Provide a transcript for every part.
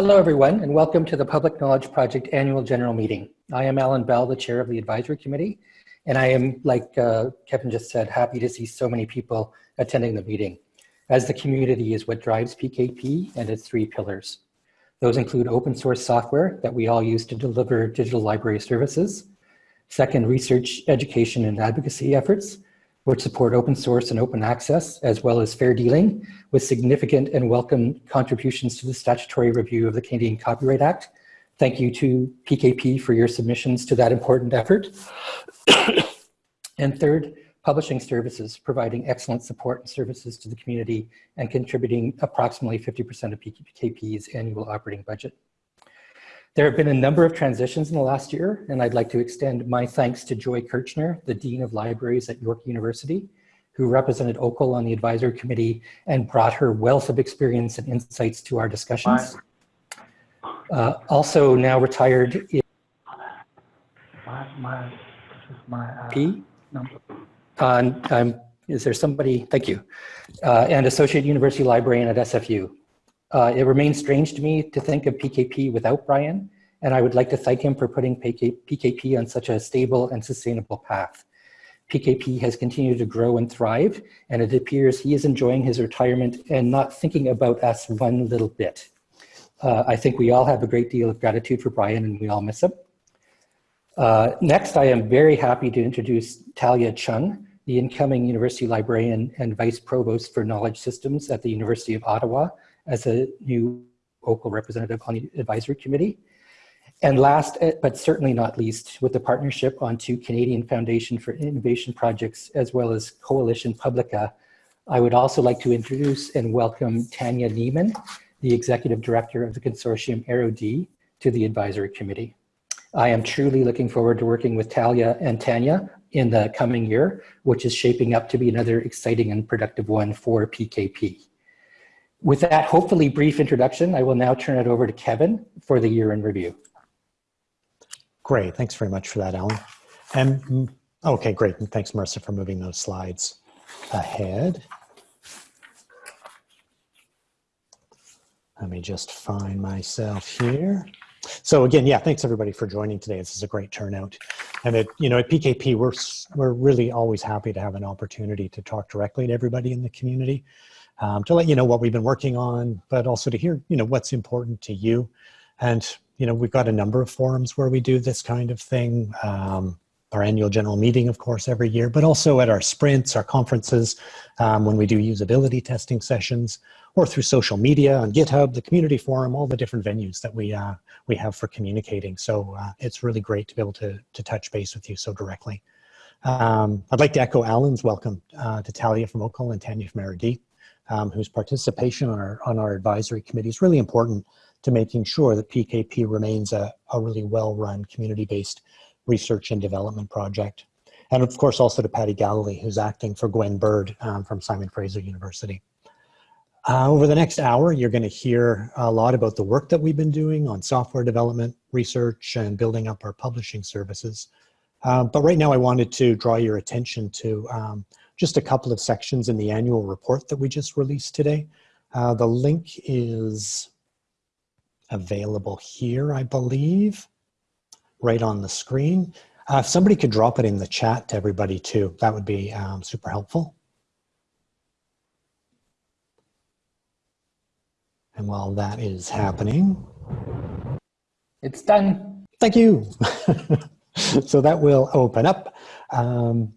Hello, everyone, and welcome to the Public Knowledge Project Annual General Meeting. I am Alan Bell, the chair of the advisory committee, and I am, like uh, Kevin just said, happy to see so many people attending the meeting, as the community is what drives PKP and its three pillars. Those include open source software that we all use to deliver digital library services, second, research, education, and advocacy efforts, which support open source and open access, as well as fair dealing, with significant and welcome contributions to the statutory review of the Canadian Copyright Act. Thank you to PKP for your submissions to that important effort. and third, publishing services, providing excellent support and services to the community and contributing approximately 50% of PKP's annual operating budget. There have been a number of transitions in the last year, and I'd like to extend my thanks to Joy Kirchner, the Dean of Libraries at York University, who represented OCUL on the advisory committee and brought her wealth of experience and insights to our discussions. Uh, also now retired My, my, my uh, P. number. Uh, um, is there somebody, thank you, uh, and Associate University Librarian at SFU. Uh, it remains strange to me to think of PKP without Brian, and I would like to thank him for putting PKP on such a stable and sustainable path. PKP has continued to grow and thrive, and it appears he is enjoying his retirement and not thinking about us one little bit. Uh, I think we all have a great deal of gratitude for Brian and we all miss him. Uh, next, I am very happy to introduce Talia Chung, the incoming University Librarian and Vice Provost for Knowledge Systems at the University of Ottawa, as a new local representative on the advisory committee. And last, eh, but certainly not least, with the partnership on two Canadian Foundation for Innovation projects, as well as Coalition Publica, I would also like to introduce and welcome Tanja Niemann, the Executive Director of the consortium Erudit, to the advisory committee. I am truly looking forward to working with Talia and Tanya in the coming year, which is shaping up to be another exciting and productive one for PKP. With that hopefully brief introduction, I will now turn it over to Kevin for the year in review. Great, thanks very much for that, Alan. And mm, okay, great, and thanks Marissa for moving those slides ahead. Let me just find myself here. So again, yeah, thanks everybody for joining today. This is a great turnout. And at, you know, at PKP, we're, we're really always happy to have an opportunity to talk directly to everybody in the community um, to let you know what we've been working on, but also to hear, you know, what's important to you. And, you know, we've got a number of forums where we do this kind of thing. Um, our annual general meeting, of course, every year, but also at our sprints, our conferences, um, when we do usability testing sessions, or through social media on GitHub, the community forum, all the different venues that we uh, we have for communicating. So uh, it's really great to be able to, to touch base with you so directly. Um, I'd like to echo Alan's welcome uh, to Talia from OCUL and Tanya from Erudit um, whose participation on our, on our advisory committee is really important to making sure that PKP remains a, a really well-run community-based research and development project. And of course also to Patty Gallilee, who's acting for Gwen Bird um, from Simon Fraser University. Uh, over the next hour, you're going to hear a lot about the work that we've been doing on software development, research, and building up our publishing services. Uh, but right now I wanted to draw your attention to um, just a couple of sections in the annual report that we just released today. Uh, the link is available here, I believe, right on the screen. Uh, if somebody could drop it in the chat to everybody too, that would be um, super helpful. And while that is happening. It's done. Thank you. so that will open up. Um,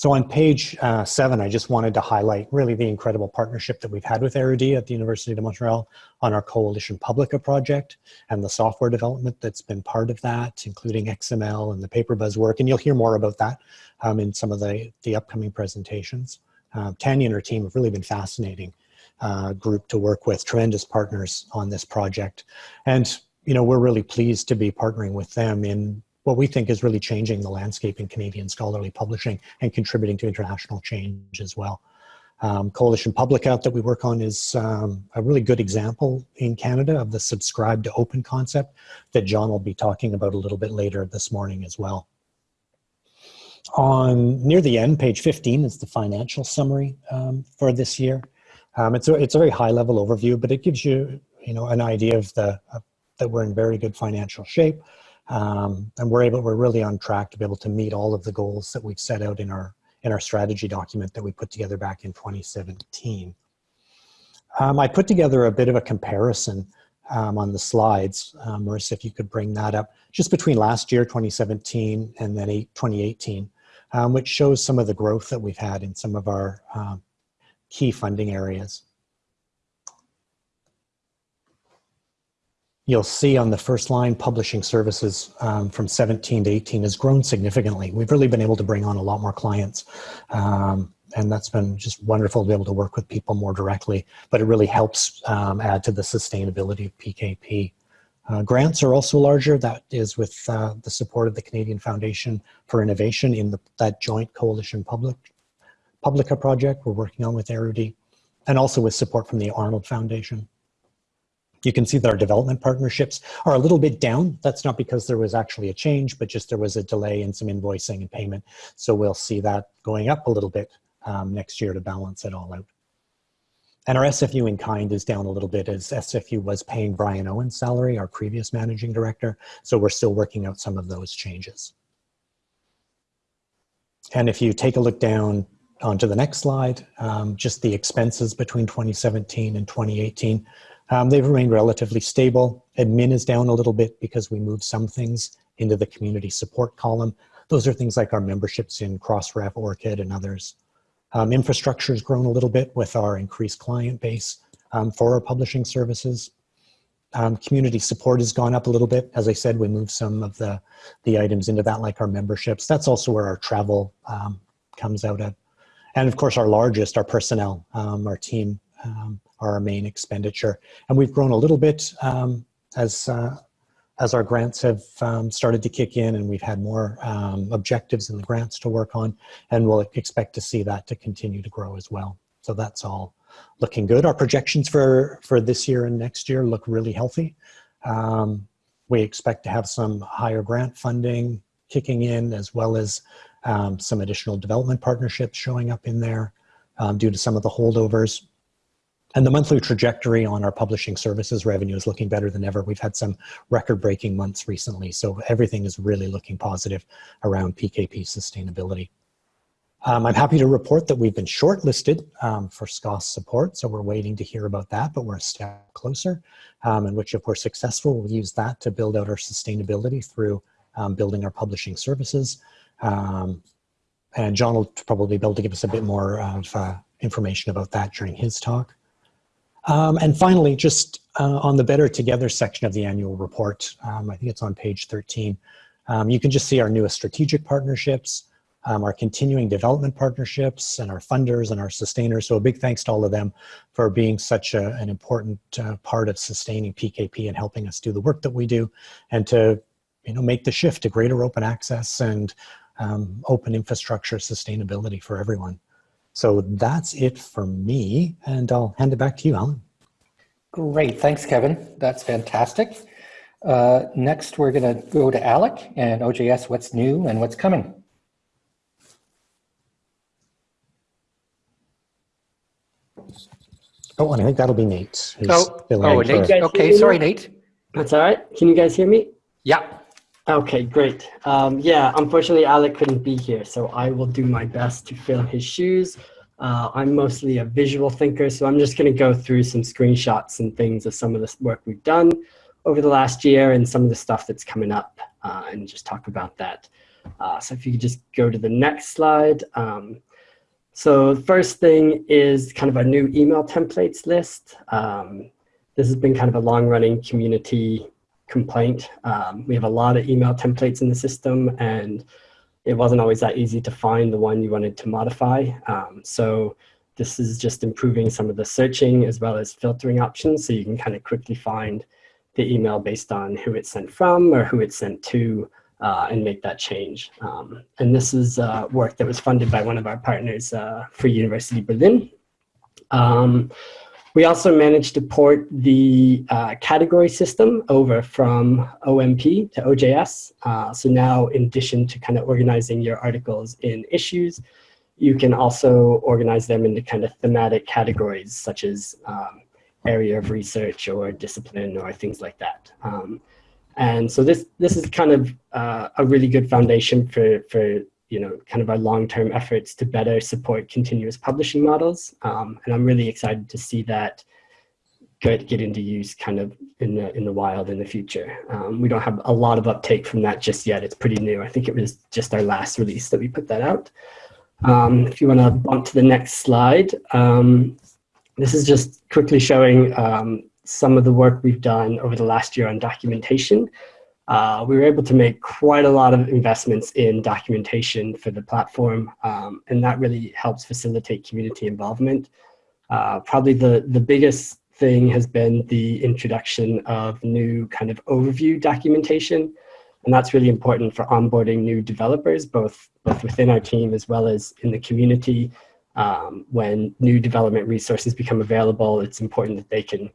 so on page uh, seven, I just wanted to highlight really the incredible partnership that we've had with Erudit at the University of Montreal on our Coalition Publica project and the software development that's been part of that, including XML and the PaperBuzz work. And you'll hear more about that um, in some of the, the upcoming presentations. Uh, Tanya and her team have really been fascinating uh, group to work with, tremendous partners on this project. And you know, we're really pleased to be partnering with them in what we think is really changing the landscape in Canadian scholarly publishing and contributing to international change as well. Um, Coalition Publica that we work on is um, a really good example in Canada of the subscribe to open concept that John will be talking about a little bit later this morning as well. On near the end, page 15 is the financial summary um, for this year. Um, it's, a, it's a very high level overview, but it gives you you know, an idea of the that we're in very good financial shape, um, and we're able, we're really on track to be able to meet all of the goals that we've set out in our in our strategy document that we put together back in 2017. Um, I put together a bit of a comparison um, on the slides. Um, Marissa, if you could bring that up, just between last year, 2017, and then eight, 2018, um, which shows some of the growth that we've had in some of our um, key funding areas. You'll see on the first line, publishing services um, from 17 to 18 has grown significantly. We've really been able to bring on a lot more clients. Um, and that's been just wonderful to be able to work with people more directly, but it really helps um, add to the sustainability of PKP. Uh, grants are also larger. That is with uh, the support of the Canadian Foundation for Innovation in the, that joint coalition public Publica project we're working on with Erudit, and also with support from the Arnold Foundation. You can see that our development partnerships are a little bit down. That's not because there was actually a change, but just there was a delay in some invoicing and payment. So we'll see that going up a little bit um, next year to balance it all out. And our SFU in kind is down a little bit as SFU was paying Brian Owen's salary, our previous managing director. So we're still working out some of those changes. And if you take a look down onto the next slide, um, just the expenses between 2017 and 2018, um, they've remained relatively stable. Admin is down a little bit because we moved some things into the community support column. Those are things like our memberships in Crossref, ORCID, and others. Um, infrastructure has grown a little bit with our increased client base um, for our publishing services. Um, community support has gone up a little bit. As I said, we moved some of the, the items into that, like our memberships. That's also where our travel um, comes out at. And of course, our largest, our personnel, um, our team, um, our main expenditure. And we've grown a little bit as uh, as our grants have um, started to kick in and we've had more um, objectives in the grants to work on, and we'll expect to see that to continue to grow as well. So that's all looking good. Our projections for, for this year and next year look really healthy. Um, we expect to have some higher grant funding kicking in as well as um, some additional development partnerships showing up in there um, due to some of the holdovers. And the monthly trajectory on our publishing services revenue is looking better than ever. We've had some record breaking months recently, so everything is really looking positive around PKP sustainability. Um, I'm happy to report that we've been shortlisted um, for SCOSS support, so we're waiting to hear about that, but we're a step closer, um, in which if we're successful, we'll use that to build out our sustainability through um, building our publishing services. Um, and John will probably be able to give us a bit more of uh, information about that during his talk. Um, and finally, just uh, on the Better Together section of the annual report, um, I think it's on page 13, um, you can just see our newest strategic partnerships, um, our continuing development partnerships, and our funders and our sustainers. So a big thanks to all of them for being such a, an important uh, part of sustaining PKP and helping us do the work that we do and to you know, make the shift to greater open access and um, open infrastructure sustainability for everyone. So that's it for me, and I'll hand it back to you, Alan. Great, thanks, Kevin. That's fantastic. Uh, next, we're going to go to Alec and OJS, what's new and what's coming. Oh, and I think that'll be Nate. Oh, oh Nate. Okay, sorry, Nate. That's all right. Can you guys hear me? Yeah. Okay, great. Um, yeah, unfortunately, Alec couldn't be here, so I will do my best to fill his shoes. Uh, I'm mostly a visual thinker, so I'm just going to go through some screenshots and things of some of the work we've done over the last year and some of the stuff that's coming up uh, and just talk about that. Uh, so if you could just go to the next slide. Um, so the first thing is kind of a new email templates list. Um, this has been kind of a long running community complaint. Um, we have a lot of email templates in the system and it wasn't always that easy to find the one you wanted to modify. Um, so this is just improving some of the searching as well as filtering options so you can kind of quickly find the email based on who it's sent from or who it's sent to uh, and make that change. Um, and this is uh, work that was funded by one of our partners uh, Free University Berlin. Um, we also managed to port the uh, category system over from OMP to OJS. Uh, so now in addition to kind of organizing your articles in issues, you can also organize them into kind of thematic categories such as um, area of research or discipline or things like that. Um, and so this this is kind of uh, a really good foundation for for you know kind of our long-term efforts to better support continuous publishing models. Um, and I'm really excited to see that get get into use kind of in the in the wild in the future. Um, we don't have a lot of uptake from that just yet. It's pretty new. I think it was just our last release that we put that out. Um, if you want to bump to the next slide, um, this is just quickly showing um, some of the work we've done over the last year on documentation. Uh, we were able to make quite a lot of investments in documentation for the platform, um, and that really helps facilitate community involvement. Uh, probably the, the biggest thing has been the introduction of new kind of overview documentation. And that's really important for onboarding new developers, both, both within our team as well as in the community. Um, when new development resources become available, it's important that they can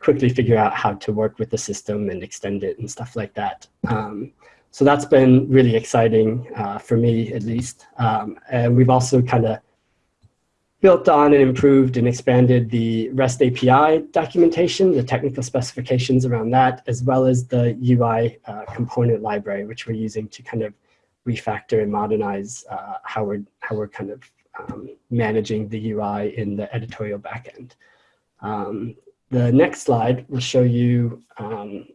quickly figure out how to work with the system and extend it and stuff like that. Um, so that's been really exciting uh, for me, at least. Um, and we've also kind of built on and improved and expanded the REST API documentation, the technical specifications around that, as well as the UI uh, component library, which we're using to kind of refactor and modernize uh, how we're how we're kind of um, managing the UI in the editorial backend. Um, the next slide will show you um,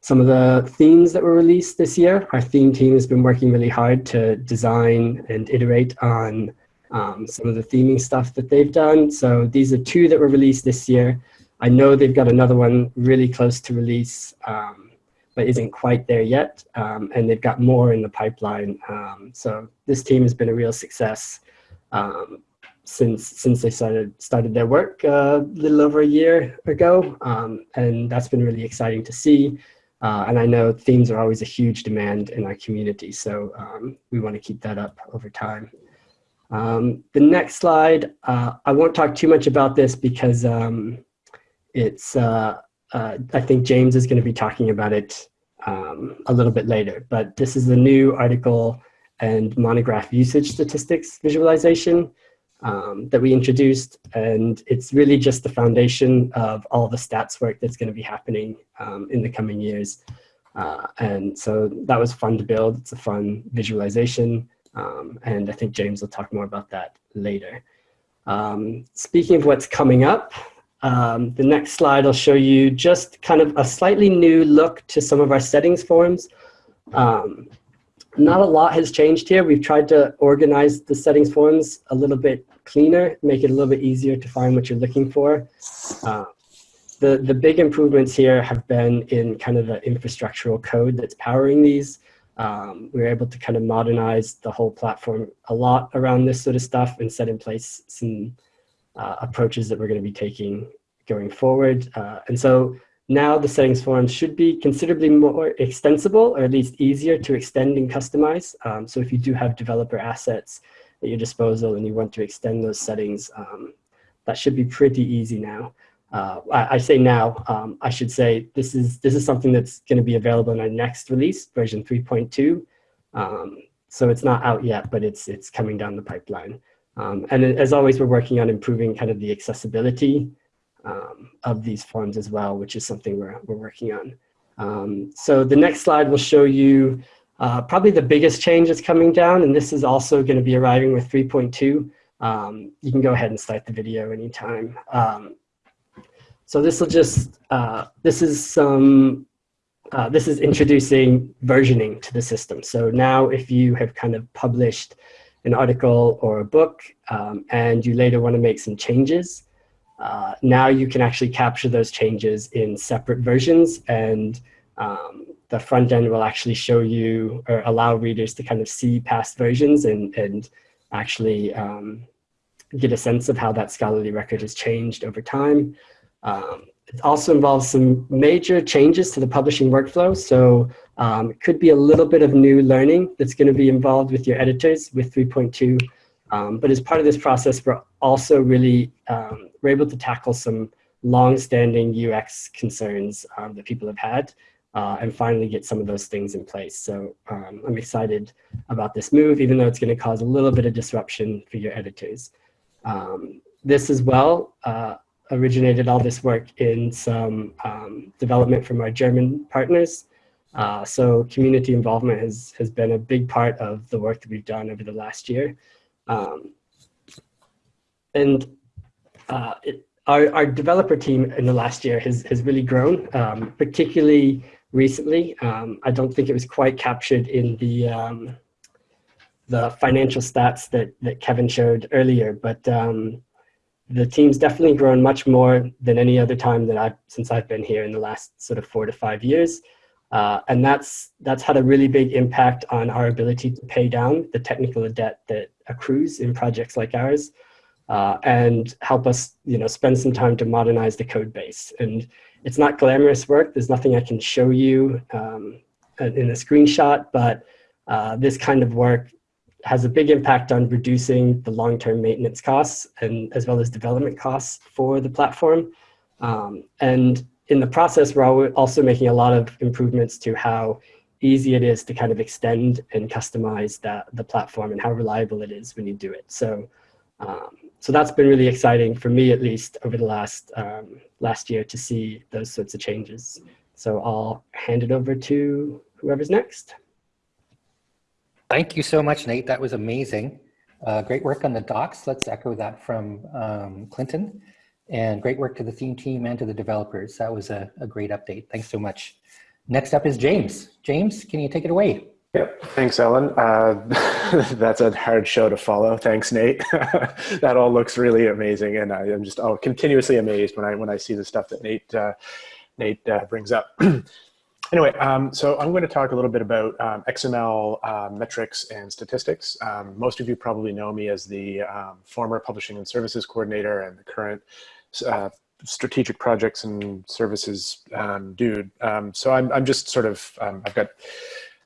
some of the themes that were released this year. Our theme team has been working really hard to design and iterate on um, some of the theming stuff that they've done. So these are two that were released this year. I know they've got another one really close to release, um, but isn't quite there yet. Um, and they've got more in the pipeline. Um, so this team has been a real success. Since since they started started their work uh, a little over a year ago, um, and that's been really exciting to see. Uh, and I know themes are always a huge demand in our community, so um, we want to keep that up over time. Um, the next slide, uh, I won't talk too much about this because um, it's, uh, uh, I think James is going to be talking about it um, a little bit later, but this is the new article and monograph usage statistics visualization um, that we introduced. And it's really just the foundation of all the stats work that's going to be happening um, in the coming years. Uh, and so that was fun to build. It's a fun visualization. Um, and I think James will talk more about that later. Um, speaking of what's coming up, um, the next slide will show you just kind of a slightly new look to some of our settings forms. Um, not a lot has changed here. We've tried to organize the settings forms a little bit cleaner, make it a little bit easier to find what you're looking for. Uh, the, the big improvements here have been in kind of the infrastructural code that's powering these. Um, we were able to kind of modernize the whole platform a lot around this sort of stuff and set in place some uh, approaches that we're going to be taking going forward. Uh, and so now the settings forms should be considerably more extensible or at least easier to extend and customize. Um, so if you do have developer assets at your disposal and you want to extend those settings, um, that should be pretty easy now. Uh, I, I, say now, um, I should say this is, this is something that's going to be available in our next release, version 3.2. Um, so it's not out yet, but it's, it's coming down the pipeline. Um, and as always, we're working on improving kind of the accessibility um, of these forms as well, which is something we're, we're working on. Um, so the next slide will show you uh, probably the biggest change that's coming down, and this is also going to be arriving with 3.2. Um, you can go ahead and start the video anytime. Um, so this will just, uh, this is some, uh, this is introducing versioning to the system. So now if you have kind of published an article or a book um, and you later want to make some changes, uh, now you can actually capture those changes in separate versions and um, the front end will actually show you or allow readers to kind of see past versions and, and actually um, get a sense of how that scholarly record has changed over time. Um, it also involves some major changes to the publishing workflow. So um, it could be a little bit of new learning that's going to be involved with your editors with 3.2. Um, but as part of this process, we're also really, um, we're able to tackle some long-standing UX concerns um, that people have had uh, and finally get some of those things in place. So um, I'm excited about this move, even though it's going to cause a little bit of disruption for your editors. Um, this as well, uh, originated all this work in some um, development from our German partners. Uh, so community involvement has, has been a big part of the work that we've done over the last year. Um, and uh, it, our, our developer team in the last year has, has really grown, um, particularly recently. Um, I don't think it was quite captured in the, um, the financial stats that, that Kevin showed earlier, but um, the team's definitely grown much more than any other time that I've, since I've been here in the last sort of four to five years. Uh, and that's, that's had a really big impact on our ability to pay down the technical debt that accrues in projects like ours uh, and help us you know, spend some time to modernize the code base. And it's not glamorous work. There's nothing I can show you um, in a screenshot, but uh, this kind of work has a big impact on reducing the long-term maintenance costs and as well as development costs for the platform. Um, and in the process, we're also making a lot of improvements to how easy it is to kind of extend and customize that, the platform and how reliable it is when you do it. So, um, so that's been really exciting for me, at least over the last, um, last year to see those sorts of changes. So I'll hand it over to whoever's next. Thank you so much, Nate. That was amazing. Uh, great work on the docs. Let's echo that from um, Clinton. And great work to the theme team and to the developers. That was a, a great update. Thanks so much. Next up is James. James, can you take it away? Yep. Thanks, Ellen. Uh, that's a hard show to follow. Thanks, Nate. that all looks really amazing, and I am just oh continuously amazed when I when I see the stuff that Nate uh, Nate uh, brings up. anyway, um, so I'm going to talk a little bit about um, XML uh, metrics and statistics. Um, most of you probably know me as the um, former publishing and services coordinator and the current uh, strategic projects and services um, dude. Um, so I'm, I'm just sort of, I've got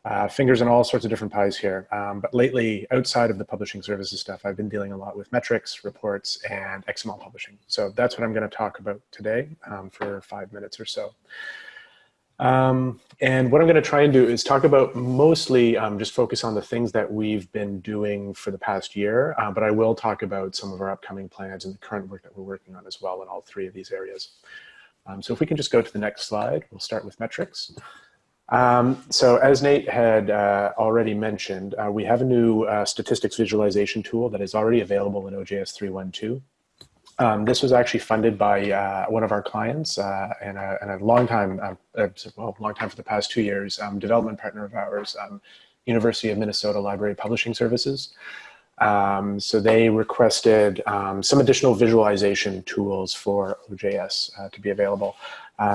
uh, fingers in all sorts of different pies here. but lately, outside of the publishing services stuff, I've been dealing a lot with metrics, reports, and XML publishing. So that's what I'm going to talk about today for five minutes or so. Um, and what I'm going to try and do is talk about mostly um, just focus on the things that we've been doing for the past year, uh, but I will talk about some of our upcoming plans and the current work that we're working on as well in all three of these areas. Um, so if we can just go to the next slide, we'll start with metrics. Um, so as Nate had uh, already mentioned, uh, we have a new uh, statistics visualization tool that is already available in OJS 312. Um, this was actually funded by uh, one of our clients uh, and, a, and, a, long time, uh, well, long time for the past two years, um, development partner of ours, um, University of Minnesota Library Publishing Services. Um, so they requested um, some additional visualization tools for OJS to be available.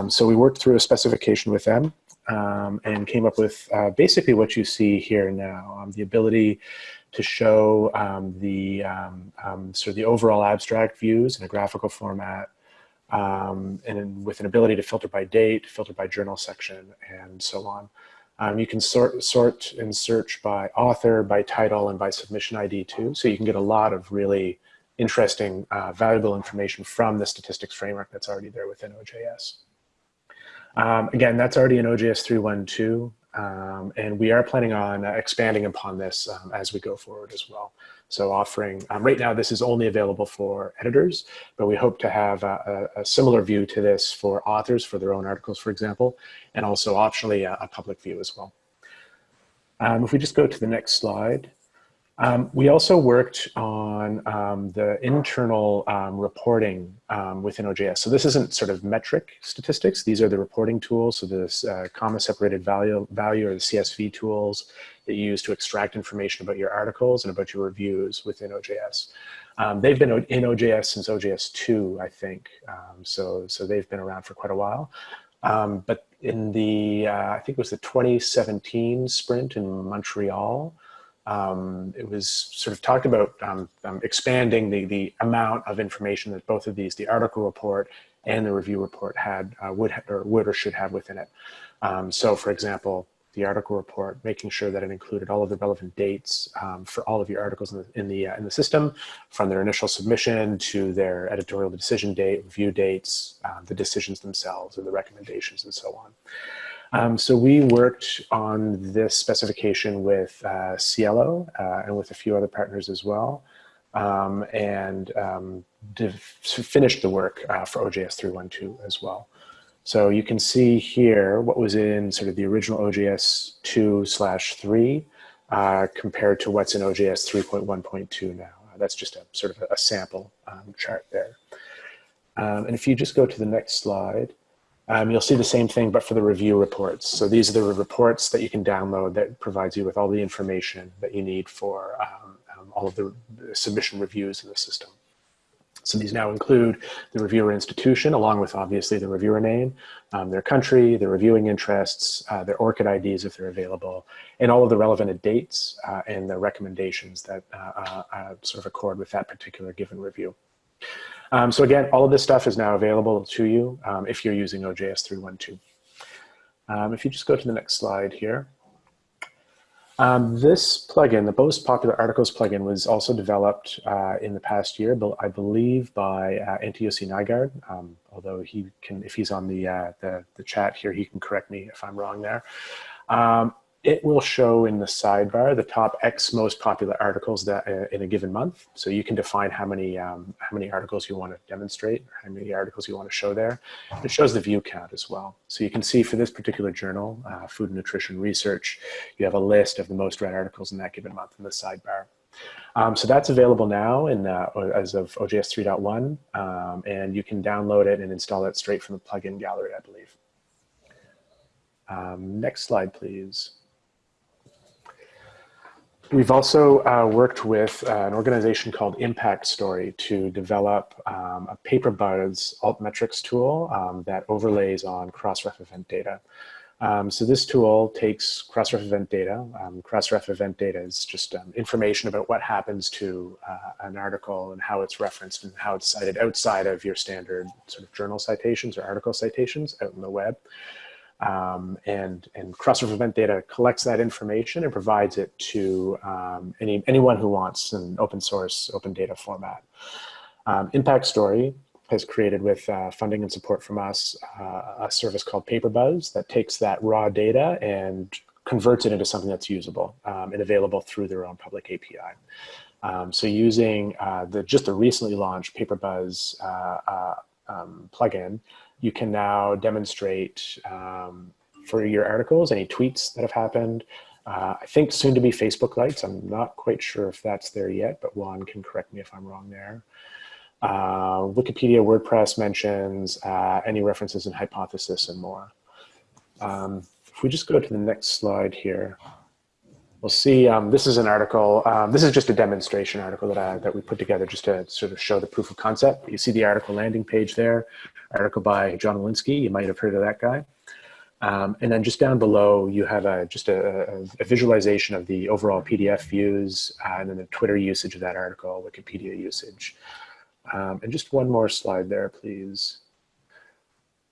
So we worked through a specification with them and came up with uh, basically what you see here now, the ability to show um, the um, um, sort of the overall abstract views in a graphical format, um, and with an ability to filter by date, filter by journal section, and so on. Um, you can sort, sort and search by author, by title, and by submission ID too. So you can get a lot of really interesting, uh, valuable information from the statistics framework that's already there within OJS. Um, again, that's already in OJS 3.1.2. Um, and we are planning on uh, expanding upon this um, as we go forward as well. So offering, um, right now this is only available for editors, but we hope to have a, a, a, similar view to this for authors for their own articles, for example, and also optionally a, a public view as well. Um, if we just go to the next slide. Um, we also worked on um, the internal um, reporting um, within OJS. So this isn't sort of metric statistics. These are the reporting tools. So this uh, comma separated value, value or the CSV tools that you use to extract information about your articles and about your reviews within OJS. Um, they've been in OJS since OJS 2, I think. Um, so, so they've been around for quite a while. but in the, uh, I think it was the 2017 sprint in Montreal, um, it was sort of talked about um, um, expanding the, the amount of information that both of these, the article report and the review report had, uh, would, or would or should have within it. Um, so for example, the article report, making sure that it included all of the relevant dates um, for all of your articles in the, in the, uh, in the system, from their initial submission to their editorial decision date, review dates, uh, the decisions themselves, and the recommendations, and so on. Um, so we worked on this specification with uh, SciELO uh, and with a few other partners as well. Um, and um, finished the work uh, for OJS 312 as well. So you can see here what was in sort of the original OJS 2 slash 3 uh, compared to what's in OJS 3.1.2 now. That's just a sort of a, sample um, chart there. Um, and if you just go to the next slide, um, you'll see the same thing, but for the review reports. So these are the reports that you can download that provides you with all the information that you need for um, um, all of the submission reviews in the system. So these now include the reviewer institution, along with obviously the reviewer name, um, their country, their reviewing interests, uh, their ORCID IDs if they're available, and all of the relevant dates uh, and the recommendations that uh, uh, uh, sort of accord with that particular given review. Um, so again, all of this stuff is now available to you um, if you're using OJS 312. Um, if you just go to the next slide here. Um, this plugin, the most popular articles plugin, was also developed uh, in the past year, I believe, by uh, Antti-Jussi Nygard. Um, although he can, if he's on the, uh, the, the chat here, he can correct me if I'm wrong there. It will show in the sidebar the top X most popular articles that uh, in a given month. So you can define how many um, how many articles you want to demonstrate, how many articles you want to show there. It shows the view count as well. So you can see for this particular journal, uh, Food and Nutrition Research, you have a list of the most read articles in that given month in the sidebar. Um, so that's available now in, uh, as of OJS 3.1, um, and you can download it and install it straight from the plugin gallery, I believe. Um, next slide, please. We've also uh, worked with uh, an organization called Impact Story to develop um, a PaperBuzz altmetrics tool um, that overlays on Crossref event data. Um, so this tool takes Crossref event data. Um, Crossref event data is just um, information about what happens to uh, an article and how it's referenced and how it's cited outside of your standard sort of journal citations or article citations out in the web. Um, and and Crossref event data collects that information and provides it to um, any anyone who wants an open source, open data format. Um, Impact Story has created with uh, funding and support from us uh, a service called PaperBuzz that takes that raw data and converts it into something that's usable um, and available through their own public API. Um, so using uh, the just the recently launched PaperBuzz uh, uh, um, plugin, you can now demonstrate um, for your articles any tweets that have happened. Uh, I think soon to be Facebook Lights. I'm not quite sure if that's there yet, but Juan can correct me if I'm wrong there. Uh, Wikipedia, WordPress mentions uh, any references and Hypothes.is and more. Um, if we just go to the next slide here, we'll see, um, this is an article, um, this is just a demonstration article that, I, that we put together just to sort of show the proof of concept. You see the article landing page there, article by John Willinsky, you might have heard of that guy. Um, and then just down below, you have a, just a, a visualization of the overall PDF views uh, and then the Twitter usage of that article, Wikipedia usage. Um, and just one more slide there, please.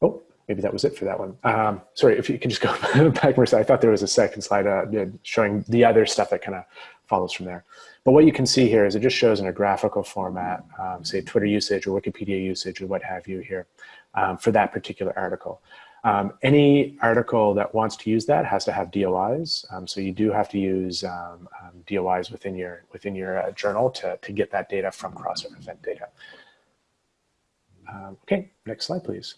Oh, maybe that was it for that one. Um, sorry, if you can just go back, Marissa. I thought there was a second slide uh, showing the other stuff that kind of follows from there. But what you can see here is it just shows in a graphical format, um, say Twitter usage or Wikipedia usage or what have you here um, for that particular article. Um, any article that wants to use that has to have DOIs. Um, so you do have to use um, um, DOIs within your within your uh, journal to, to get that data from Crossref event data. okay, next slide, please.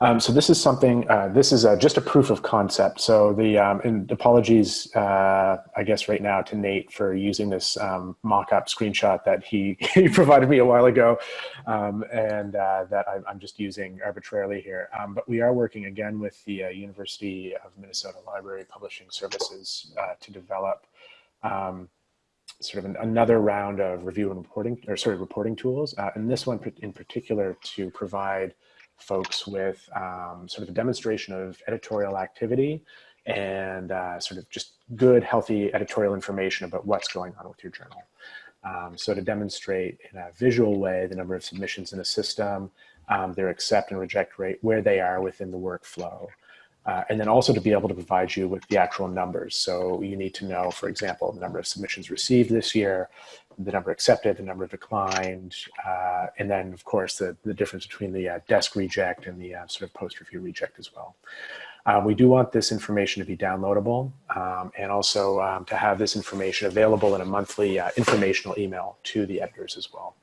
Um, so this is something, uh, this is a, just a proof of concept. So the, um, and apologies, uh, I guess right now to Nate for using this um, mock-up screenshot that he, he provided me a while ago um, and uh, that I, am just using arbitrarily here. Um, but we are working again with the uh, University of Minnesota Library Publishing Services uh, to develop um, sort of an, another round of review and reporting, or sorry, reporting tools. Uh, and this one in particular to provide folks with um, sort of a demonstration of editorial activity and uh, sort of just good, healthy editorial information about what's going on with your journal. Um, so to demonstrate in a visual way the number of submissions in a system, um, their accept and reject rate, where they are within the workflow. Uh, and then also to be able to provide you with the actual numbers. So you need to know, for example, the number of submissions received this year, the number accepted, the number declined, uh, and then of course the, the difference between the uh, desk reject and the uh, sort of post review reject as well. Uh, we do want this information to be downloadable um, and also um, to have this information available in a monthly uh, informational email to the editors as well.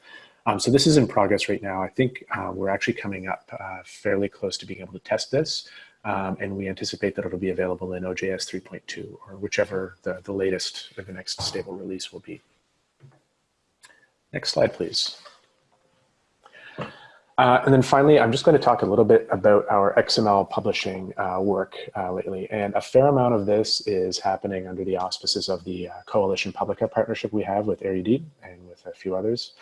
Um, so this is in progress right now. I think uh, we're actually coming up uh, fairly close to being able to test this. Um, and we anticipate that it'll be available in OJS 3.2 or whichever the, the latest or the next stable release will be. Next slide, please. Uh, and then finally, I'm just going to talk a little bit about our XML publishing uh, work uh, lately. And a fair amount of this is happening under the auspices of the uh, Coalition Publica partnership we have with Erudit and with a few others.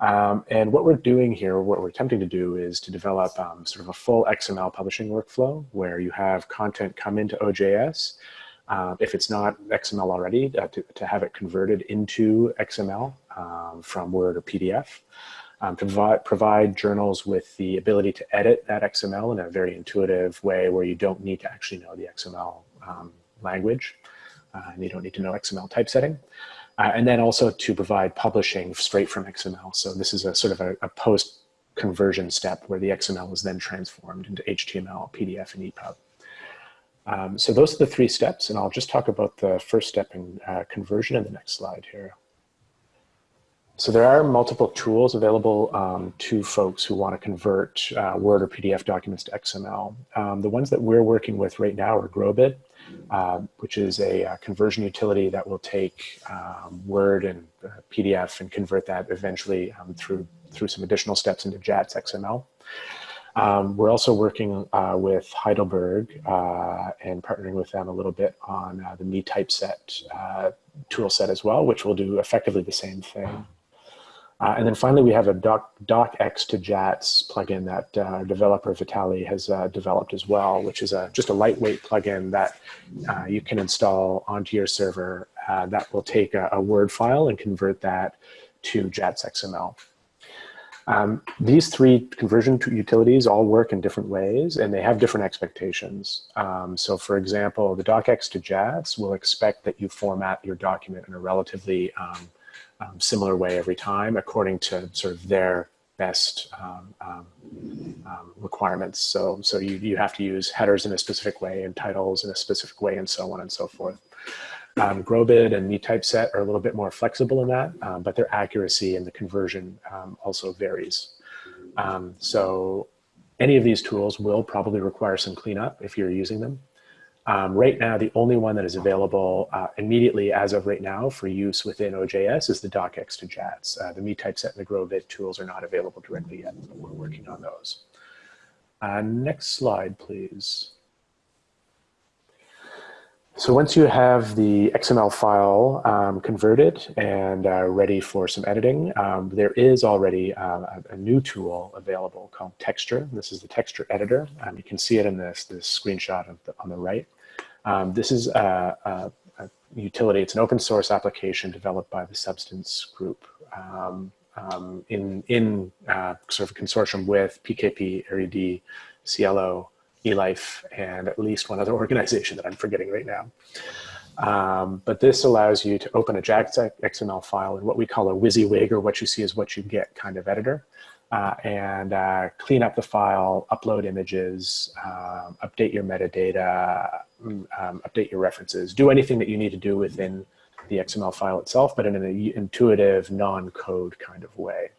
Um, and what we're doing here, what we're attempting to do is to develop um, sort of a full XML publishing workflow where you have content come into OJS. Uh, if it's not XML already, uh, to, to have it converted into XML um, from Word or PDF um, provide, provide journals with the ability to edit that XML in a very intuitive way where you don't need to actually know the XML um, language uh, and you don't need to know XML typesetting. Uh, and then also to provide publishing straight from XML. So this is a sort of a, a post conversion step where the XML is then transformed into HTML, PDF, and EPUB. Um, so those are the three steps, and I'll just talk about the first step in uh, conversion in the next slide here. So there are multiple tools available um, to folks who want to convert uh, Word or PDF documents to XML. Um, the ones that we're working with right now are GROBID, uh, which is a, a, conversion utility that will take um, Word and uh, PDF and convert that eventually um, through, through some additional steps into JATS XML. Um, we're also working uh, with Heidelberg uh, and partnering with them a little bit on uh, the meTypeset uh, tool set as well, which will do effectively the same thing. Uh, and then finally, we have a doc, docx to JATS plugin that uh, developer Vitali has uh, developed as well, which is a, just a lightweight plugin that uh, you can install onto your server uh, that will take a, a, Word file and convert that to JATS XML. Um, these three conversion utilities all work in different ways and they have different expectations. Um, so for example, the docx to JATS will expect that you format your document in a relatively um, um, similar way every time according to sort of their best um, um, um, requirements. So, so you, you have to use headers in a specific way and titles in a specific way and so on and so forth. Um, GROBID and MeTypeset are a little bit more flexible in that, um, but their accuracy and the conversion um, also varies. so any of these tools will probably require some cleanup if you're using them. Um, right now, the only one that is available uh, immediately as of right now for use within OJS is the docx to JATS. Uh, the meTypeset and the GROBID tools are not available directly yet, but we're working on those. Uh, next slide, please. So once you have the XML file um, converted and uh, ready for some editing, um, there is already uh, a, a, new tool available called Texture. This is the texture editor. Um, you can see it in this, this screenshot the, on the right. Um, this is a, a, a, utility. It's an open source application developed by the Substance Group um, um, in, in uh, sort of a consortium with PKP, Erudit, SciELO, eLife, and at least one other organization that I'm forgetting right now. Um, but this allows you to open a JATS XML file in what we call a WYSIWYG, or what you see is what you get kind of editor uh, and uh, clean up the file, upload images, um, update your metadata, um, update your references, do anything that you need to do within the XML file itself, but in an intuitive, non-code kind of way.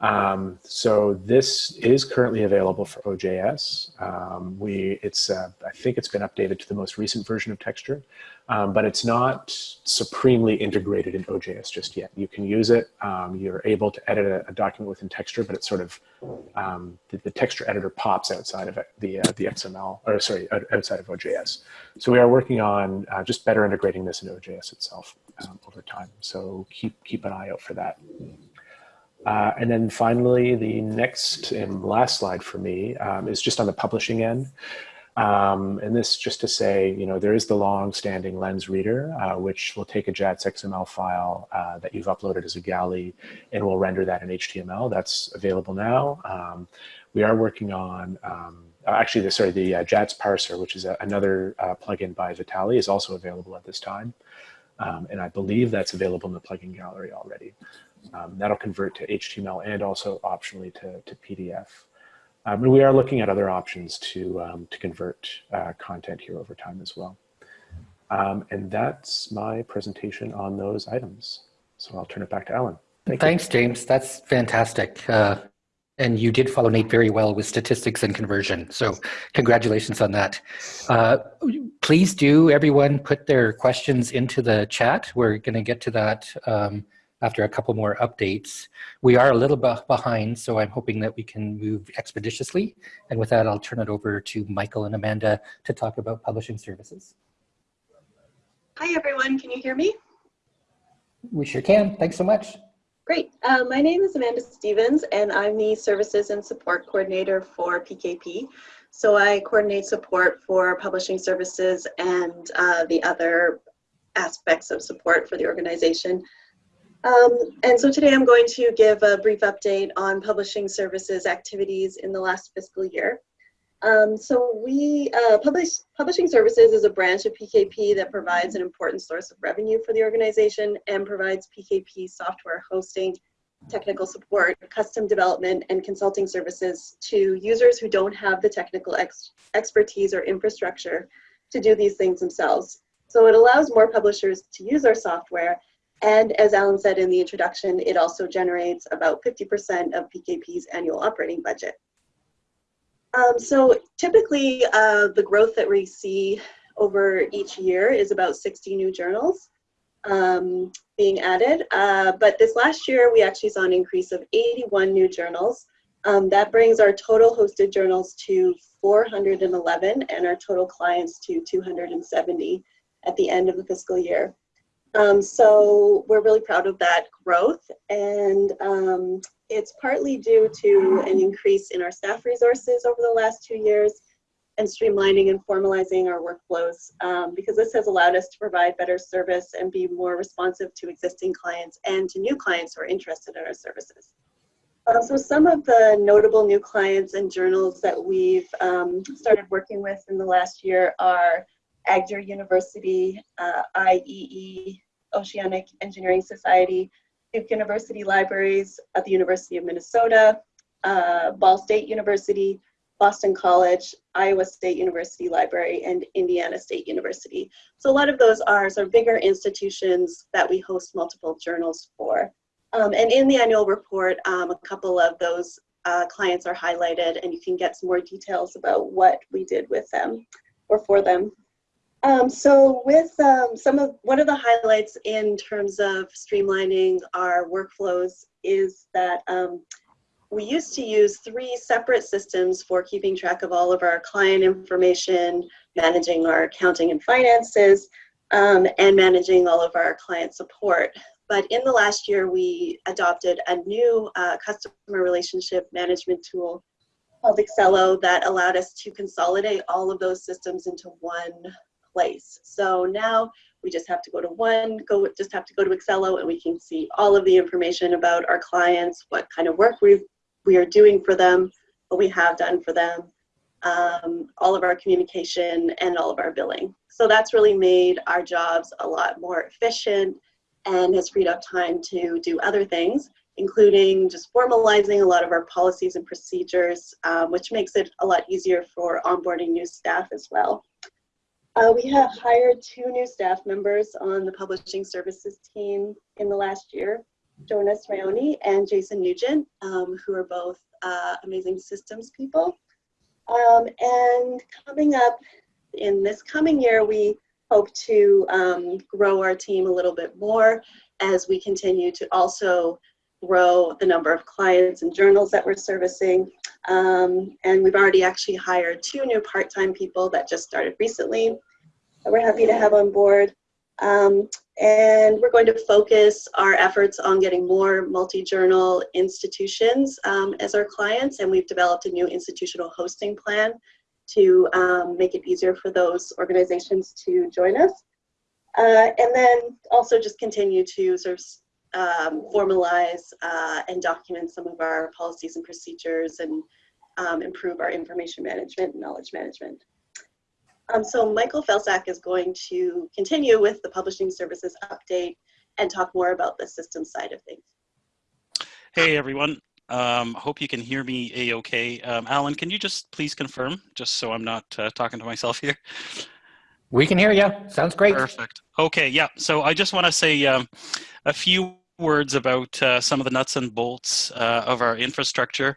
Um, so this is currently available for OJS. Um, we, it's, uh, I think it's been updated to the most recent version of Texture, um, but it's not supremely integrated in OJS just yet. You can use it. Um, you're able to edit a, a, document within Texture, but it's sort of um, the, the, texture editor pops outside of the uh, the XML, or sorry, outside of OJS. So we are working on uh, just better integrating this in OJS itself um, over time. So keep keep an eye out for that. Uh, and then finally, the next and last slide for me um, is just on the publishing end. Um, and this just to say, you know, there is the long-standing Lens reader, uh, which will take a JATS XML file uh, that you've uploaded as a galley and will render that in HTML. That's available now. Um, we are working on, um, actually, the, sorry, the uh, JATS parser, which is a, another uh, plugin by Vitali, is also available at this time. Um, and I believe that's available in the plugin gallery already. Um, that'll convert to HTML and also optionally to, to PDF. Um, and we are looking at other options to, um, to convert uh, content here over time as well. Um, and that's my presentation on those items. So I'll turn it back to Alan. Thank you. Thanks, James. That's fantastic. Uh, and you did follow Nate very well with statistics and conversion. So congratulations on that. Uh, please do, everyone, put their questions into the chat. We're going to get to that um, after a couple more updates. We are a little bit behind, so I'm hoping that we can move expeditiously. And with that, I'll turn it over to Michael and Amanda to talk about publishing services. Hi, everyone. Can you hear me? We sure can. Thanks so much. Great. Uh, my name is Amanda Stevens, and I'm the Services and Support Coordinator for PKP. So I coordinate support for publishing services and uh, the other aspects of support for the organization. Um, and so today I'm going to give a brief update on publishing services activities in the last fiscal year. Um, so we, uh, publish, Publishing Services is a branch of PKP that provides an important source of revenue for the organization and provides PKP software hosting, technical support, custom development, and consulting services to users who don't have the technical ex expertise or infrastructure to do these things themselves. So it allows more publishers to use our software and as Alan said in the introduction, it also generates about 50% of PKP's annual operating budget. Um, so typically uh, the growth that we see over each year is about 60 new journals um, being added. Uh, but this last year we actually saw an increase of 81 new journals. Um, that brings our total hosted journals to 411 and our total clients to 270 at the end of the fiscal year. Um, so we're really proud of that growth and um, it's partly due to an increase in our staff resources over the last two years and streamlining and formalizing our workflows um, because this has allowed us to provide better service and be more responsive to existing clients and to new clients who are interested in our services. Uh, so some of the notable new clients and journals that we've um, started working with in the last year are Agder University, uh, IEE, Oceanic Engineering Society, Duke University Libraries at the University of Minnesota, uh, Ball State University, Boston College, Iowa State University Library, and Indiana State University. So a lot of those are sort of bigger institutions that we host multiple journals for. Um, and in the annual report, um, a couple of those uh, clients are highlighted and you can get some more details about what we did with them or for them. Um, so with um, some of one of the highlights in terms of streamlining our workflows is that um, we used to use three separate systems for keeping track of all of our client information, managing our accounting and finances, um, and managing all of our client support. But in the last year, we adopted a new uh, customer relationship management tool called Excello that allowed us to consolidate all of those systems into one place. So now we just have to go to one, go just have to go to Excello and we can see all of the information about our clients, what kind of work we we are doing for them, what we have done for them, um, all of our communication and all of our billing. So that's really made our jobs a lot more efficient and has freed up time to do other things, including just formalizing a lot of our policies and procedures, um, which makes it a lot easier for onboarding new staff as well. Uh, we have hired two new staff members on the publishing services team in the last year, Jonas Raoni and Jason Nugent, um, who are both uh, amazing systems people. Um, and coming up in this coming year, we hope to um, grow our team a little bit more as we continue to also grow the number of clients and journals that we're servicing. Um, and we've already actually hired two new part-time people that just started recently that we're happy to have on board. Um, and we're going to focus our efforts on getting more multi-journal institutions um, as our clients. And we've developed a new institutional hosting plan to um, make it easier for those organizations to join us. Uh, and then also just continue to sort of um, formalize uh, and document some of our policies and procedures and um, improve our information management and knowledge management. Um, so Michael Felczak is going to continue with the publishing services update and talk more about the system side of things. Hey everyone. Um, hope you can hear me a-okay. Um, Alan, can you just please confirm, just so I'm not uh, talking to myself here? We can hear you. Sounds great. Perfect. Okay, yeah. So I just want to say um, a few words about uh, some of the nuts and bolts uh, of our infrastructure,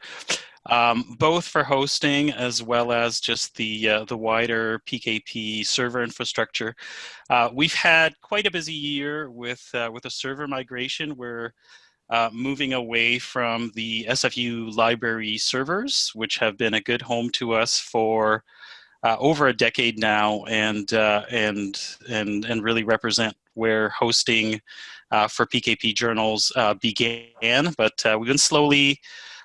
um, both for hosting as well as just the uh, the wider PKP server infrastructure. Uh, we've had quite a busy year with uh, with a server migration. We're uh, moving away from the SFU library servers, which have been a good home to us for over a decade now, and and and and really represent where hosting uh, for PKP journals uh, began. But uh, we've been slowly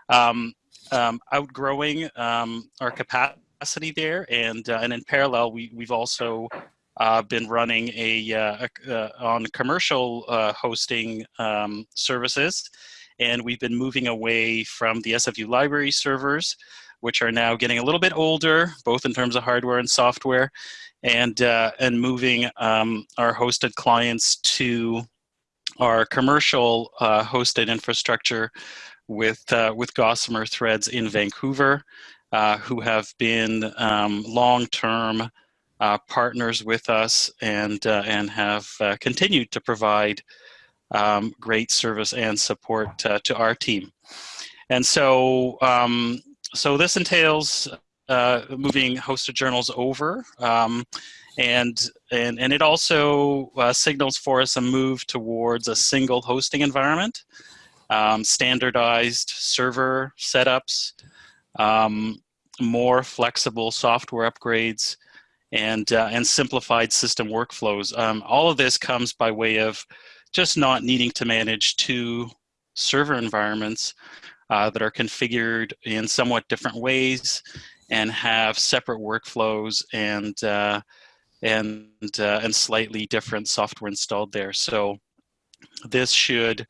um, um, outgrowing um, our capacity there, and uh, and in parallel, we we've also been running a, a on commercial hosting um, services, and we've been moving away from the SFU library servers which are now getting a little bit older, both in terms of hardware and software, and, uh, and moving um, our hosted clients to our commercial uh, hosted infrastructure with, uh, with Gossamer Threads in Vancouver, uh, who have been um, long-term uh, partners with us and, uh, and have continued to provide um, great service and support to our team. And so um, so this entails uh, moving hosted journals over. Um, and, and, and it also uh, signals for us a move towards a single hosting environment, um, standardized server setups, um, more flexible software upgrades, and, uh, and simplified system workflows. Um, all of this comes by way of just not needing to manage two server environments, uh, that are configured in somewhat different ways and have separate workflows and uh, and uh, and slightly different software installed there. So this should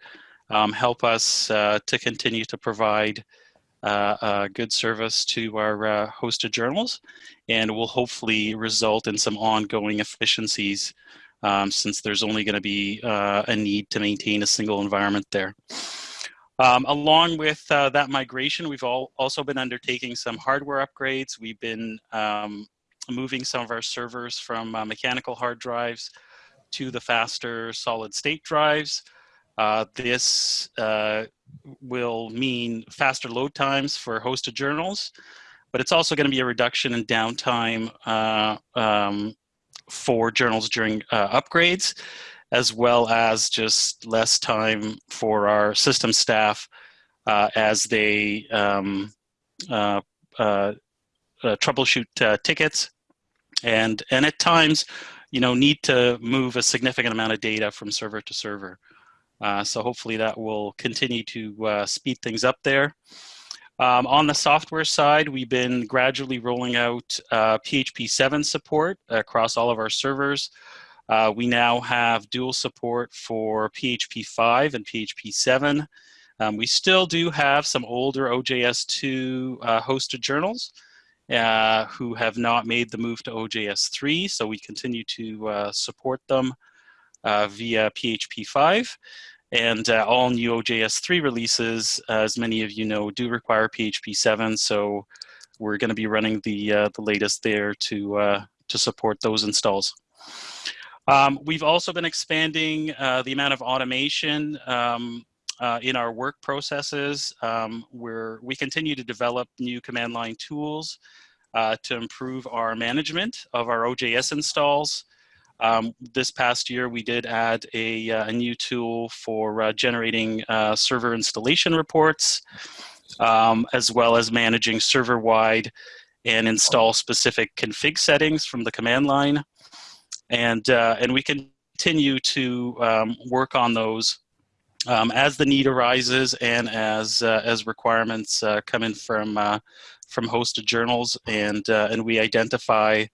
um, help us uh, to continue to provide uh, good service to our hosted journals and will hopefully result in some ongoing efficiencies um, since there's only going to be uh, a need to maintain a single environment there. Um, along with uh, that migration, we've all also been undertaking some hardware upgrades. We've been um, moving some of our servers from uh, mechanical hard drives to the faster solid state drives. Uh, this uh, will mean faster load times for hosted journals, but it's also going to be a reduction in downtime uh, um, for journals during uh, upgrades as well as just less time for our system staff uh, as they um, uh, uh, uh troubleshoot uh, tickets and, and at times, you know, need to move a significant amount of data from server to server. Uh, so hopefully that will continue to speed things up there. Um, on the software side, we've been gradually rolling out PHP 7 support across all of our servers. Uh, we now have dual support for PHP 5 and PHP 7. Um, we still do have some older OJS2 uh, hosted journals uh, who have not made the move to OJS 3, so we continue to uh, support them uh, via PHP 5. And uh, all new OJS 3 releases, as many of you know, do require PHP 7, so we're going to be running the, the latest there to, to support those installs. Um, we've also been expanding uh, the amount of automation um, uh, in our work processes. Um, where we continue to develop new command line tools uh, to improve our management of our OJS installs. Um, this past year, we did add a, uh, a new tool for uh, generating uh, server installation reports, um, as well as managing server-wide and install specific config settings from the command line and uh, and we continue to um, work on those um, as the need arises and as uh, as requirements uh, come in from uh, from hosted journals and uh, and we identify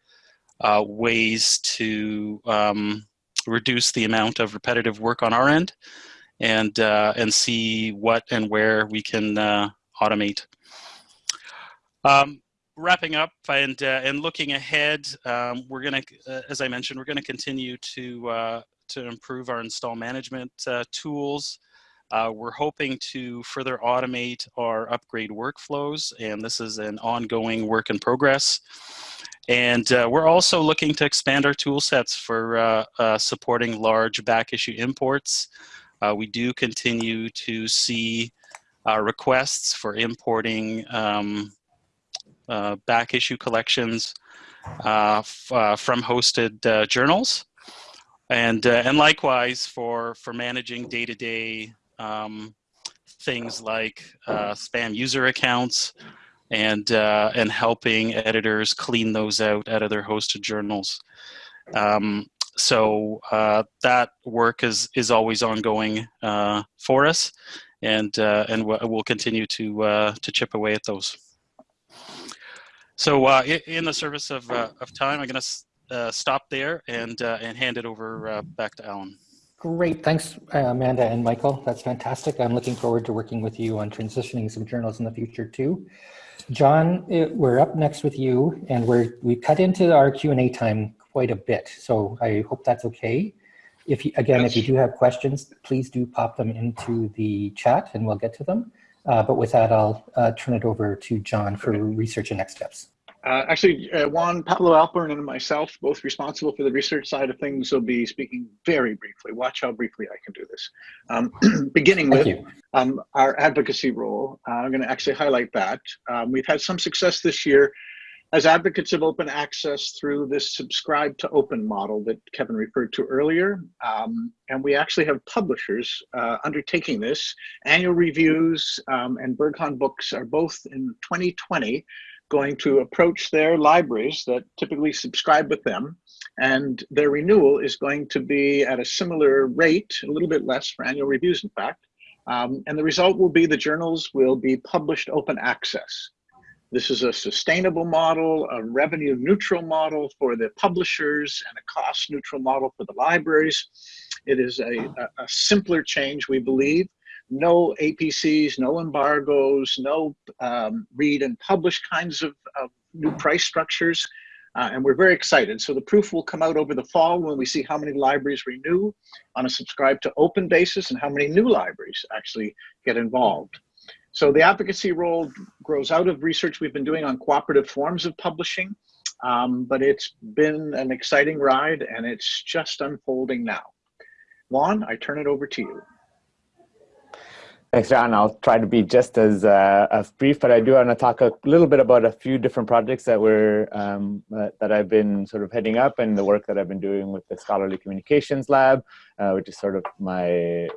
uh, ways to um, reduce the amount of repetitive work on our end and and see what and where we can automate. Um, wrapping up and uh, and looking ahead, um, we're going to, uh, as I mentioned, we're going to continue to uh, to improve our install management uh, tools. Uh, we're hoping to further automate our upgrade workflows, and this is an ongoing work in progress. And uh, we're also looking to expand our tool sets for supporting large back issue imports. We do continue to see requests for importing um, uh, back issue collections from hosted journals. And, and likewise for, for managing day-to-day -day, um, things like spam user accounts, and uh, and helping editors clean those out out of their hosted journals. Um, so uh, that work is is always ongoing uh, for us, and uh, and we'll continue to uh, to chip away at those. So uh, in the service of uh, of time, I'm going to uh, stop there and uh, and hand it over back to Alan. Great, thanks Amanda and Michael. That's fantastic. I'm looking forward to working with you on transitioning some journals in the future too. John, it, we're up next with you, and we're we cut into our Q and A time quite a bit, so I hope that's okay. If you, again, yes. if you do have questions, please do pop them into the chat, and we'll get to them. Uh, but with that, I'll uh, turn it over to John for okay. research and next steps. Uh, actually, uh, Juan Pablo Alperin and myself, both responsible for the research side of things, will be speaking very briefly. Watch how briefly I can do this. Um, beginning with um, our advocacy role, uh, I'm going to actually highlight that. Um, we've had some success this year as advocates of open access through this subscribe to open model that Kevin referred to earlier. Um, and we actually have publishers uh, undertaking this. Annual reviews um, and Berghahn Books are both in 2020 going to approach their libraries that typically subscribe with them and their renewal is going to be at a similar rate, a little bit less for annual reviews in fact. Um, and the result will be the journals will be published open access. This is a sustainable model, a revenue neutral model for the publishers and a cost neutral model for the libraries. It is a, a, simpler change, we believe, no APCs, no embargoes, no um, read and publish kinds of, of new price structures. Uh, and we're very excited. So the proof will come out over the fall when we see how many libraries renew on a subscribe to open basis and how many new libraries actually get involved. So the advocacy role grows out of research we've been doing on cooperative forms of publishing, um, but it's been an exciting ride and it's just unfolding now. Juan, I turn it over to you. Thanks, John. I'll try to be just as, uh, as brief, but I do want to talk a little bit about a few different projects that we're um, uh, that I've been sort of heading up and the work that I've been doing with the Scholarly Communications Lab, uh, which is sort of my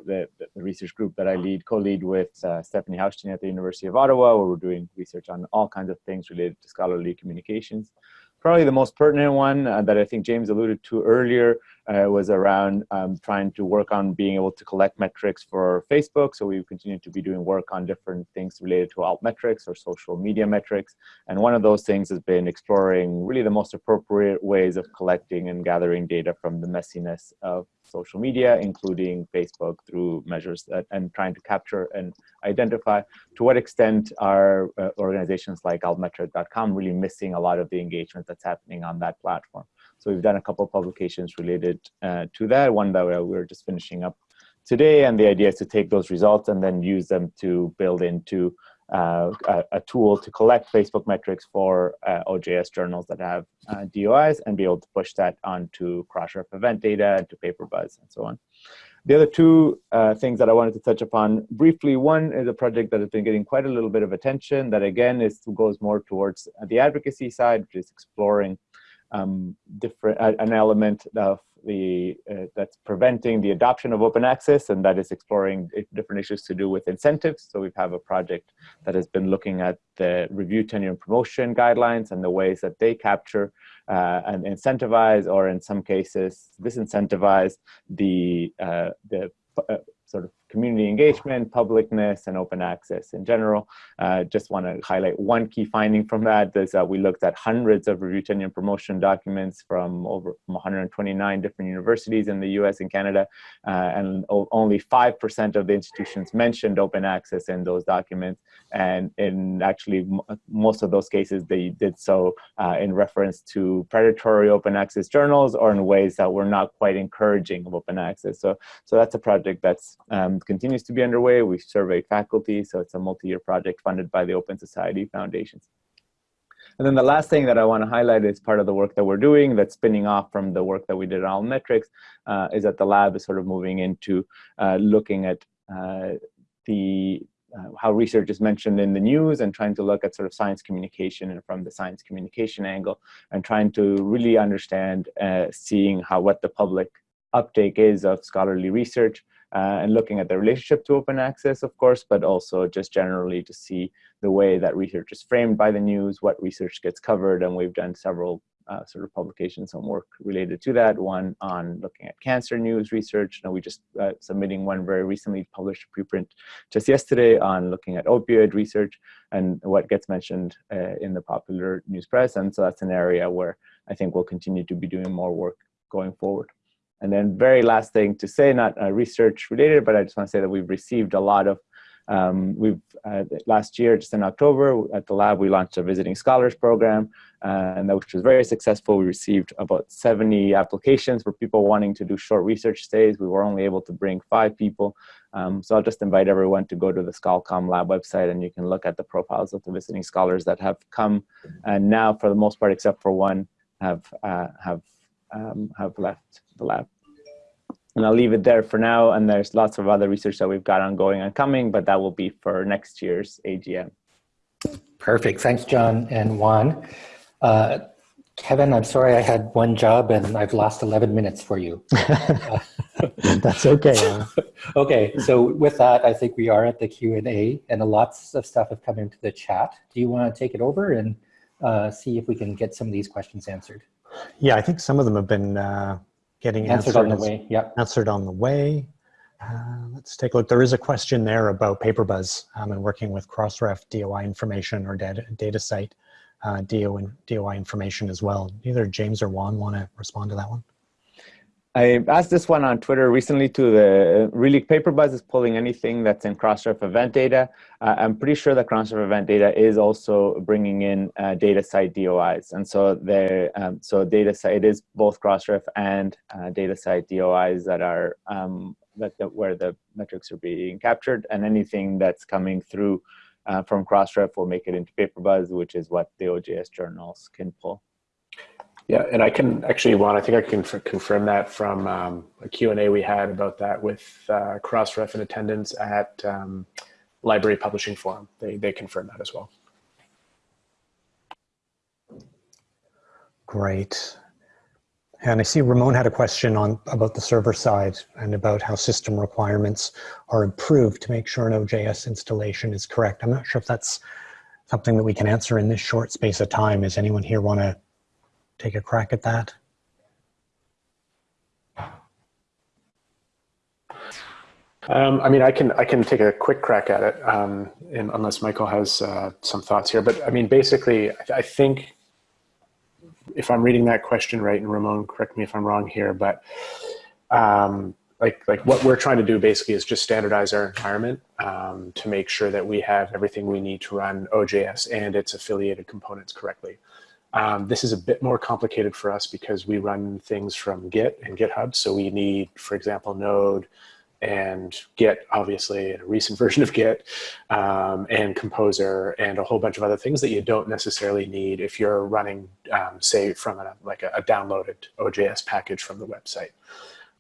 the, the research group that I lead, co-lead with uh, Stefanie Haustein at the University of Ottawa, where we're doing research on all kinds of things related to scholarly communications. Probably the most pertinent one uh, that I think James alluded to earlier uh, was around um, trying to work on being able to collect metrics for Facebook. So we continue to be doing work on different things related to altmetrics or social media metrics. And one of those things has been exploring really the most appropriate ways of collecting and gathering data from the messiness of social media, including Facebook through measures that, and trying to capture and identify to what extent are uh, organizations like altmetric.com really missing a lot of the engagement that's happening on that platform. So we've done a couple publications related uh, to that, one that we're just finishing up today. And the idea is to take those results and then use them to build into uh, a, a, tool to collect Facebook metrics for uh, OJS journals that have uh, DOIs and be able to push that onto Crossref event data, and to PaperBuzz, and so on. The other two uh, things that I wanted to touch upon briefly, one is a project that has been getting quite a little bit of attention that again is goes more towards the advocacy side, which is exploring um, different uh, an element of the uh, that's preventing the adoption of open access, and that is exploring different issues to do with incentives. So we have a project that has been looking at the review tenure and promotion guidelines and the ways that they capture uh, and incentivize, or in some cases disincentivize the uh, the uh, sort of community engagement, publicness, and open access in general. Uh, just want to highlight one key finding from that is that we looked at hundreds of review tenure promotion documents from over from 129 different universities in the US and Canada, uh, and only 5% of the institutions mentioned open access in those documents. And in actually most of those cases, they did so uh, in reference to predatory open access journals or in ways that were not quite encouraging of open access. So, so that's a project that's um, continues to be underway. We've surveyed faculty, so it's a multi-year project funded by the Open Society Foundations. And then the last thing that I want to highlight is part of the work that we're doing that's spinning off from the work that we did on metrics uh, is that the lab is sort of moving into uh, looking at uh, the uh, how research is mentioned in the news and trying to look at sort of science communication and from the science communication angle and trying to really understand uh, seeing how what the public uptake is of scholarly research uh, and looking at the relationship to open access, of course, but also just generally to see the way that research is framed by the news, what research gets covered, and we've done several uh, sort of publications and work related to that. One on looking at cancer news research. And we just uh, submitting one very recently published preprint just yesterday on looking at opioid research and what gets mentioned uh, in the popular news press. And so that's an area where I think we'll continue to be doing more work going forward. And then very last thing to say, not uh, research related, but I just want to say that we've received a lot of, um, we've uh, last year, just in October at the lab, we launched a visiting scholars program, uh, and that which was very successful. We received about 70 applications for people wanting to do short research stays. We were only able to bring five people. Um, so I'll just invite everyone to go to the ScholComm Lab website and you can look at the profiles of the visiting scholars that have come and now for the most part, except for one, have, uh, have um, have left the lab. And I'll leave it there for now. And there's lots of other research that we've got ongoing and coming, but that will be for next year's AGM. Perfect. Thanks, John and Juan. Uh, Kevin, I'm sorry I had one job and I've lost 11 minutes for you. That's okay. okay, so with that, I think we are at the Q&A and lots of stuff have come into the chat. Do you want to take it over and uh, see if we can get some of these questions answered? Yeah, I think some of them have been uh, getting answered, answered, on the way. Yeah, answered on the way. Uh, let's take a look. There is a question there about PaperBuzz um, and working with Crossref DOI information or DataCite uh, DO, DOI information as well. Either James or Juan want to respond to that one? I asked this one on Twitter recently to the really PaperBuzz is pulling anything that's in Crossref event data. Uh, I'm pretty sure that Crossref event data is also bringing in uh, DataCite DOIs. And so there, um, so DataCite is both Crossref and uh, DataCite DOIs that are um, that, that, where the metrics are being captured and anything that's coming through uh, from Crossref will make it into PaperBuzz, which is what the OJS journals can pull. Yeah, and I can actually, Juan, I think I can confirm that from um, a Q&A we had about that with uh, Crossref in attendance at um, Library Publishing Forum. They, they confirmed that as well. Great. And I see Ramon had a question on about the server side and about how system requirements are improved to make sure an OJS installation is correct. I'm not sure if that's something that we can answer in this short space of time. Does anyone here want to take a crack at that? Um, I mean, I can I can take a quick crack at it, um, unless Michael has uh, some thoughts here. But I mean, basically, I, th I, think if I'm reading that question right, and Ramon, correct me if I'm wrong here, but um, like like what we're trying to do basically is just standardize our environment um, to make sure that we have everything we need to run OJS and its affiliated components correctly. Um, this is a bit more complicated for us because we run things from Git and GitHub. So we need, for example, Node and Git, obviously, a recent version of Git, um, and Composer, and a whole bunch of other things that you don't necessarily need if you're running, um, say, from a, like a, a, downloaded OJS package from the website.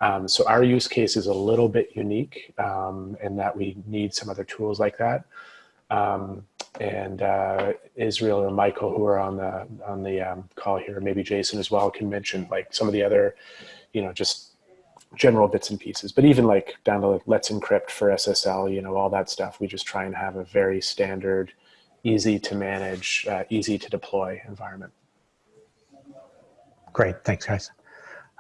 Um, so our use case is a little bit unique um, in that we need some other tools like that. Um, and uh, Israel or Michael who are on the on the um, call here, maybe Jason as well can mention like some of the other, you know, just general bits and pieces. But even like down to like, Let's Encrypt for SSL, you know, all that stuff. We just try and have a very standard, easy to manage, uh, easy to deploy environment. Great, thanks guys.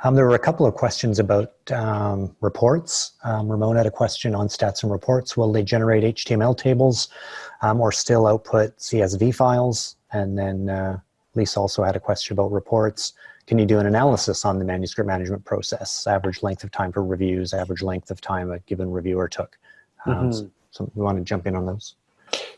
Um, there were a couple of questions about um, reports. Um, Ramon had a question on stats and reports. Will they generate HTML tables um, or still output CSV files? And then uh, Lisa also had a question about reports. Can you do an analysis on the manuscript management process? Average length of time for reviews, average length of time a given reviewer took. Mm -hmm. so, so we want to jump in on those.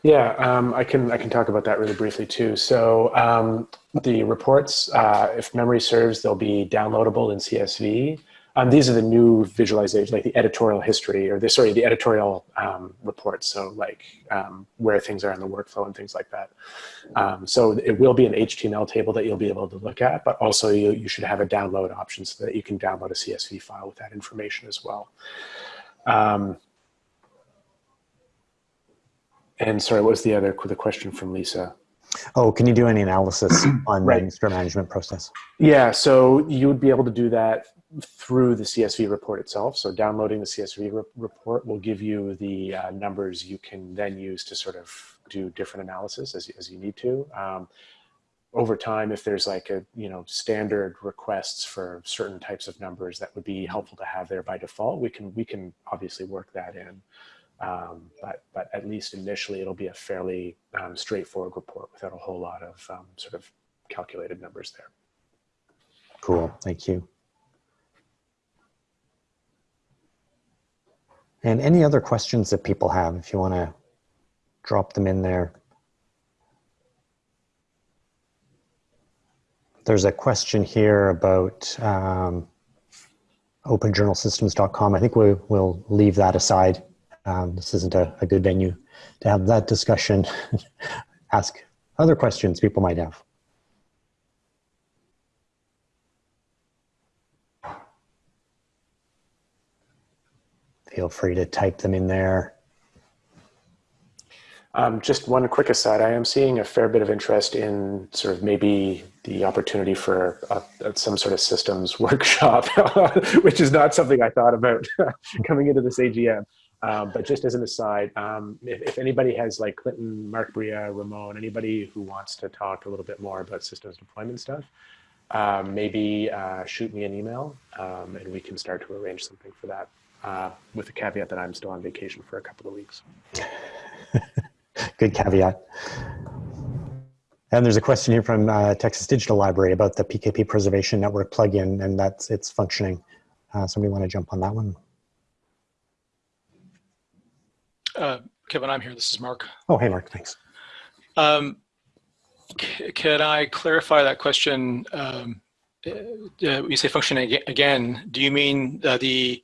Yeah, um, I can I can talk about that really briefly too. So um, the reports, uh, if memory serves, they'll be downloadable in CSV. Um, these are the new visualizations, like the editorial history, or the sorry, the editorial um, reports. So like um, where things are in the workflow and things like that. Um, so it will be an HTML table that you'll be able to look at, but also you, you should have a download option so that you can download a CSV file with that information as well. Um, and sorry, what was the other the question from Lisa? Oh, can you do any analysis on Right. the manuscript management process? Yeah, so you would be able to do that through the CSV report itself. So downloading the CSV re- report will give you the uh, numbers you can then use to sort of do different analysis as, as you need to. Um, over time, if there's like a, you know, standard requests for certain types of numbers that would be helpful to have there by default, we can, we can obviously work that in. Um, but, but at least initially it'll be a fairly um, straightforward report without a whole lot of um, sort of calculated numbers there. Cool, thank you. And any other questions that people have, if you want to drop them in there. There's a question here about um, openjournalsystems.com. I think we, we'll leave that aside. Um, this isn't a, a good venue to have that discussion. Ask other questions people might have. Feel free to type them in there. Um, just one quick aside, I am seeing a fair bit of interest in sort of maybe the opportunity for some sort of systems workshop, which is not something I thought about coming into this AGM. Um, but just as an aside, um, if, if, anybody has like Clinton, Mark Bria, Ramon, anybody who wants to talk a little bit more about systems deployment stuff, um, maybe uh, shoot me an email um, and we can start to arrange something for that uh, with the caveat that I'm still on vacation for a couple of weeks. Good caveat. And there's a question here from uh, Texas Digital Library about the PKP Preservation Network plugin and that's its functioning. Uh, somebody want to jump on that one? Uh, Kevin, I'm here. This is Mark. Oh, hey, Mark, thanks. Um, can I clarify that question? Um, uh, you say functioning again. Do you mean uh, the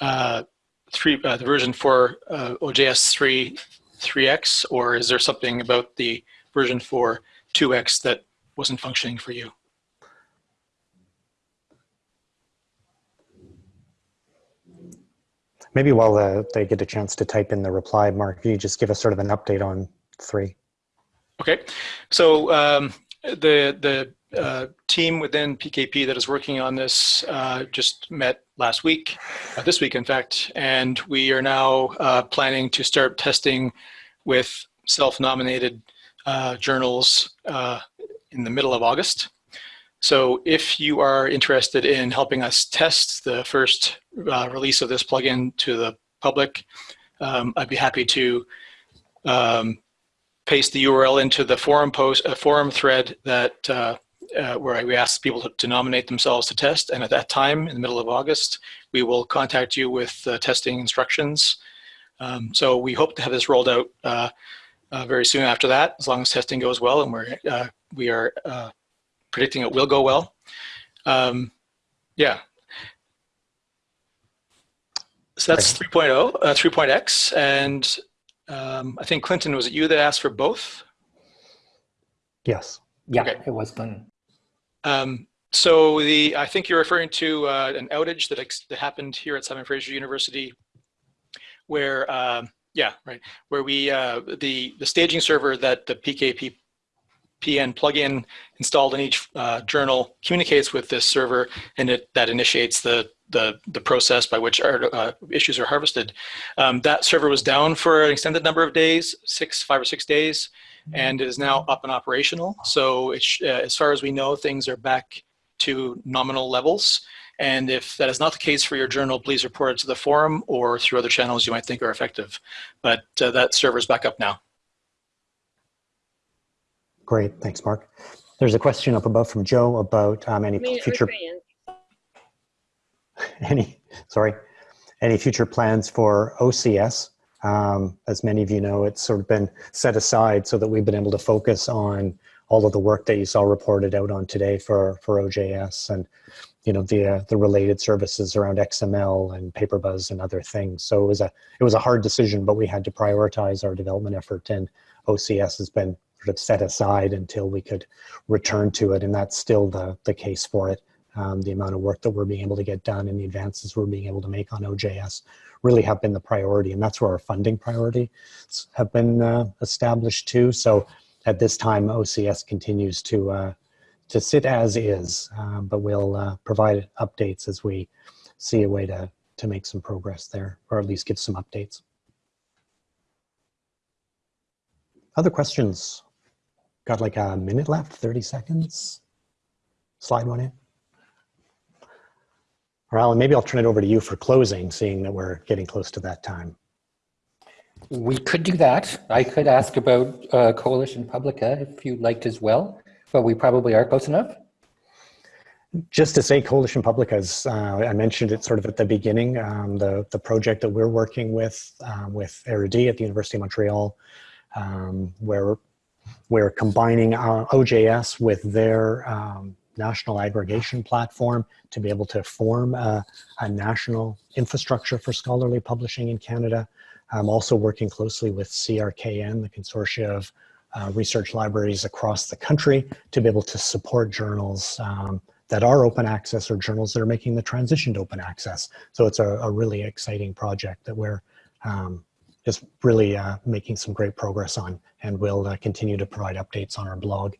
uh, three, uh, the version for OJS three, 3x, or is there something about the version for 2x that wasn't functioning for you? Maybe while uh, they get a chance to type in the reply, Mark, you just give us sort of an update on three. Okay, so um, the the uh, team within PKP that is working on this uh, just met last week, uh, this week in fact, and we are now uh, planning to start testing with self-nominated uh, journals in the middle of August. So if you are interested in helping us test the first uh, release of this plugin to the public, um, I'd be happy to um, paste the URL into the forum post, a forum thread that uh, uh, where we ask people to, to, nominate themselves to test. And at that time, in the middle of August, we will contact you with uh, testing instructions. Um, so we hope to have this rolled out uh, uh, very soon after that, as long as testing goes well, and we're uh, we are predicting it will go well. Um, yeah. So that's 3.0, uh, 3.x, and um, I think Clinton, was it you that asked for both? Yes. Yeah, Okay. it was done. Um, so the I think you're referring to uh, an outage that, ex that happened here at Simon Fraser University, where um, yeah, right, where we uh, the the staging server that the PKP PN plugin installed in each uh, journal communicates with this server, and it that initiates the the the process by which our uh, issues are harvested. Um, that server was down for an extended number of days, six, five or six days, and it is now up and operational. So it's, uh, as far as we know, things are back to nominal levels. And if that is not the case for your journal, please report it to the forum or through other channels you might think are effective. But uh, that server is back up now. Great, thanks, Mark. There's a question up above from Joe about um, any future, any, sorry, any future plans for OCS. Um, as many of you know, it's sort of been set aside so that we've been able to focus on all of the work that you saw reported out on today for, for OJS and, you know, the, uh, the related services around XML and PaperBuzz and other things. So it was a, it was a hard decision, but we had to prioritize our development effort and OCS has been sort of set aside until we could return to it. And that's still the, the case for it. Um, the amount of work that we're being able to get done and the advances we're being able to make on OJS really have been the priority. And that's where our funding priority have been uh, established too. So at this time, OCS continues to, uh, to sit as is, um, but we'll uh, provide updates as we see a way to, to make some progress there, or at least give some updates. Other questions? Got like a minute left, 30 seconds. Slide one in. Or Alan, maybe I'll turn it over to you for closing, seeing that we're getting close to that time. We could do that. I could ask about uh, Coalition Publica if you liked as well, but we probably are close enough. Just to say Coalition Publica, is, uh, I mentioned it sort of at the beginning, um, the, the project that we're working with, um, with Erudit at the University of Montreal, um, where we're combining our OJS with their um, national aggregation platform to be able to form a, a, national infrastructure for scholarly publishing in Canada. I'm also working closely with CRKN, the consortia of uh, research libraries across the country to be able to support journals um, that are open access or journals that are making the transition to open access. So it's a, a really exciting project that we're um, just really uh, making some great progress on and we'll uh, continue to provide updates on our blog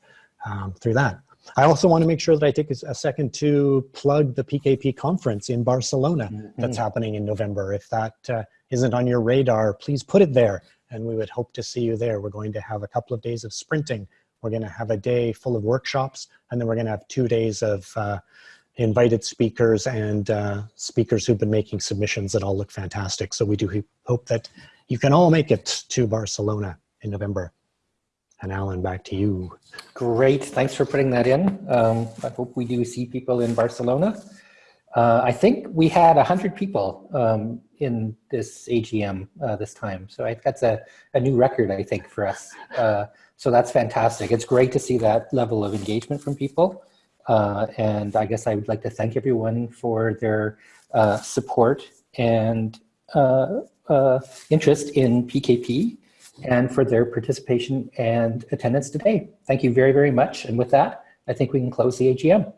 um, through that. I also want to make sure that I take a second to plug the PKP conference in Barcelona mm -hmm. that's happening in November. If that uh, not on your radar, please put it there and we would hope to see you there. We're going to have a couple of days of sprinting. We're going to have a day full of workshops and then we're going to have two days of uh, invited speakers and uh, speakers who've been making submissions that all look fantastic. So we do hope that you can all make it to Barcelona in November. And Alan, back to you. Great, thanks for putting that in. Um, I hope we do see people in Barcelona. Uh, I think we had 100 people um, in this AGM uh, this time. So I, that's a, a new record, I think, for us. Uh, so that's fantastic. It's great to see that level of engagement from people. Uh, and I guess I would like to thank everyone for their uh, support and uh, interest in PKP and for their participation and attendance today. Thank you very, very much. And with that, I think we can close the AGM.